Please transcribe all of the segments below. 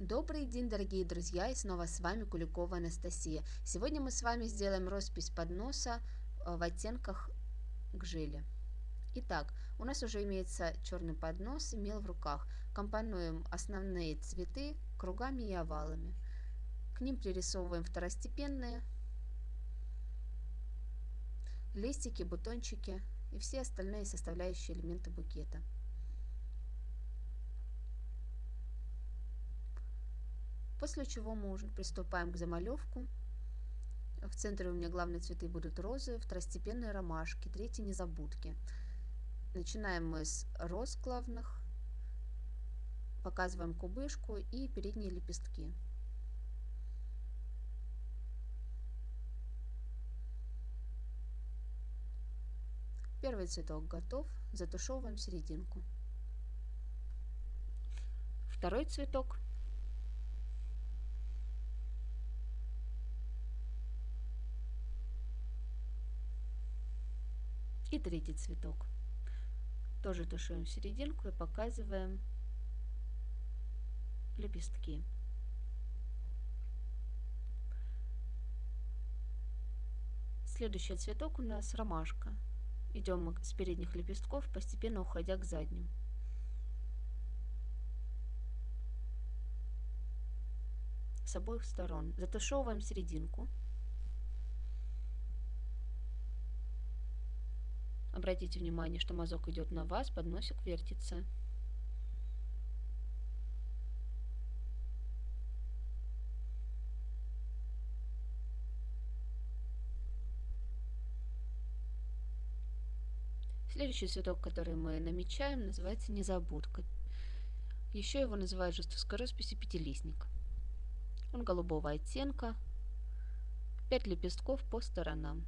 Добрый день, дорогие друзья, и снова с вами Куликова Анастасия. Сегодня мы с вами сделаем роспись подноса э, в оттенках гжели. Итак, у нас уже имеется черный поднос и мел в руках. Компонуем основные цветы кругами и овалами. К ним пририсовываем второстепенные листики, бутончики и все остальные составляющие элементы букета. После чего мы уже приступаем к замалевку. В центре у меня главные цветы будут розы, второстепенные ромашки, третьи незабудки. Начинаем мы с роз главных, показываем кубышку и передние лепестки. Первый цветок готов, затушевываем серединку. Второй цветок И третий цветок. Тоже тушуем серединку и показываем лепестки. Следующий цветок у нас ромашка. Идем с передних лепестков, постепенно уходя к задним. С обоих сторон. Затушевываем серединку. Обратите внимание, что мазок идет на вас, подносик вертится. Следующий цветок, который мы намечаем, называется незабудка. Еще его называют жесткой росписи пятилистник. Он голубого оттенка, 5 лепестков по сторонам.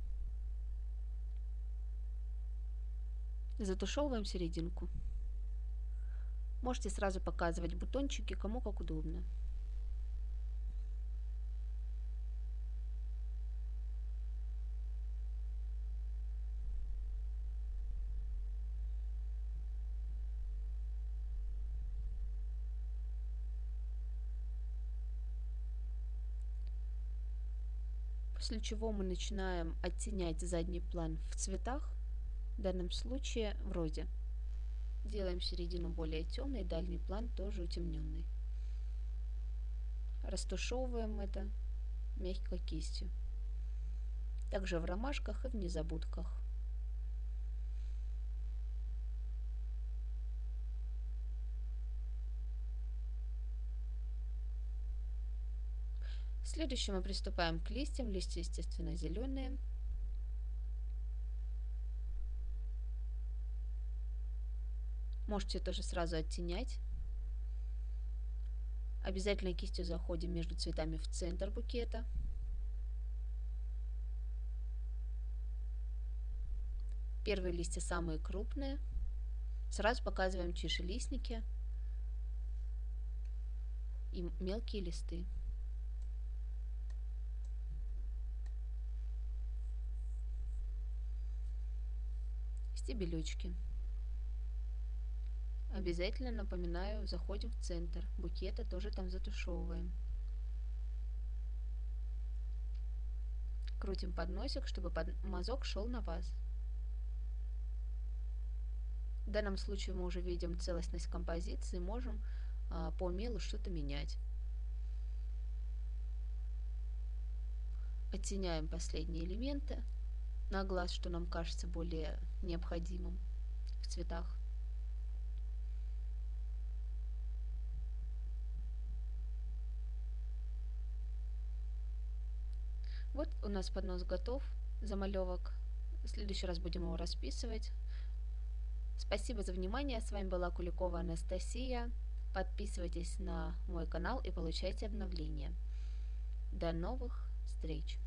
Затушевываем серединку. Можете сразу показывать бутончики, кому как удобно. После чего мы начинаем оттенять задний план в цветах в данном случае в розе. Делаем середину более темной, дальний план тоже утемненный. Растушевываем это мягкой кистью. Также в ромашках и в незабудках. Следующим мы приступаем к листьям. Листья, естественно, зеленые. Можете тоже сразу оттенять. Обязательно кистью заходим между цветами в центр букета. Первые листья самые крупные. Сразу показываем чишелистники и мелкие листы. Стебелечки. Обязательно напоминаю, заходим в центр. Букета тоже там затушевываем. Крутим подносик, чтобы под... мазок шел на вас. В данном случае мы уже видим целостность композиции, можем а, по мелу что-то менять. Оттеняем последние элементы на глаз, что нам кажется более необходимым в цветах. Вот у нас поднос готов, замалевок. В следующий раз будем его расписывать. Спасибо за внимание. С вами была Куликова Анастасия. Подписывайтесь на мой канал и получайте обновления. До новых встреч!